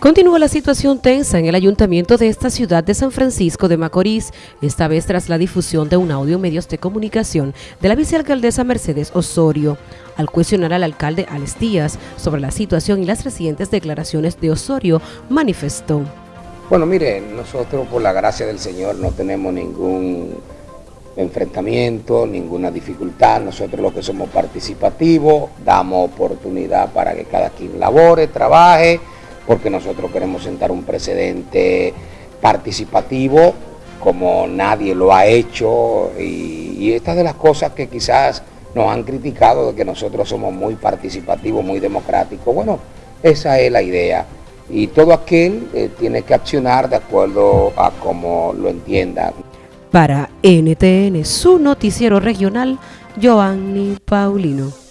Continúa la situación tensa en el ayuntamiento de esta ciudad de San Francisco de Macorís, esta vez tras la difusión de un audio medios de comunicación de la vicealcaldesa Mercedes Osorio, al cuestionar al alcalde Alex Díaz sobre la situación y las recientes declaraciones de Osorio, manifestó. Bueno, mire, nosotros por la gracia del Señor no tenemos ningún enfrentamiento, ninguna dificultad, nosotros lo que somos participativos, damos oportunidad para que cada quien labore, trabaje, porque nosotros queremos sentar un precedente participativo como nadie lo ha hecho y, estas de las cosas que quizás nos han criticado de que nosotros somos muy participativos, muy democráticos. Bueno, esa es la idea y todo aquel eh, tiene que accionar de acuerdo a como lo entienda. Para NTN, su noticiero regional, Joanny Paulino.